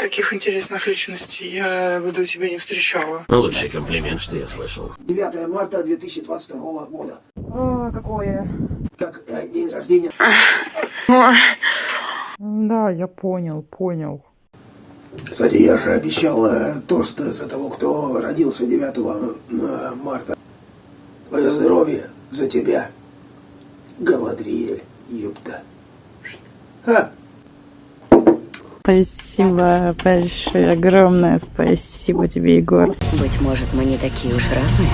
таких интересных личностей я бы до тебя не встречала. Лучший комплимент, что я слышал. 9 марта 2022 года. О, какое? Как э, день рождения. Да, я понял, понял. Кстати, я же обещал э, тост за того, кто родился 9 э, марта. Твое здоровье за тебя. Галадриэль, ёпта. Ха! Спасибо большое, огромное спасибо тебе, Егор. Быть может, мы не такие уж разные.